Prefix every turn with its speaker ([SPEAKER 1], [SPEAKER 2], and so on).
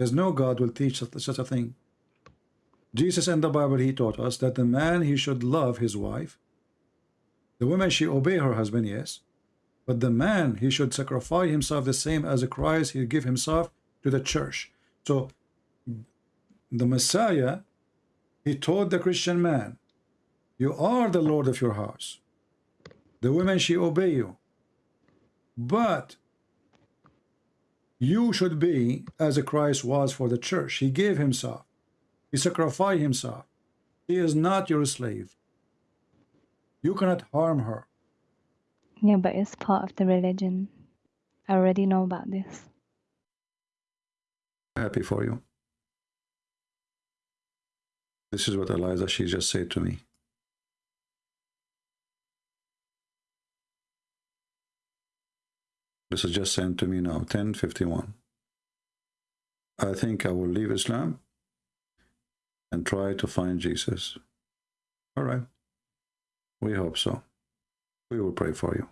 [SPEAKER 1] There's no God will teach such a thing. Jesus and the Bible, he taught us that the man, he should love his wife, the woman, she obey her husband, yes. But the man, he should sacrifice himself the same as a Christ, he give himself to the church. So the Messiah, he told the Christian man, you are the Lord of your house. The women, she obey you. But you should be as a Christ was for the church. He gave himself. He sacrificed himself. He is not your slave. You cannot harm her.
[SPEAKER 2] Yeah, but it's part of the religion. I already know about this.
[SPEAKER 1] Happy for you. This is what Eliza, she just said to me. This is just sent to me now, 1051. I think I will leave Islam and try to find Jesus. All right. We hope so. We will pray for you.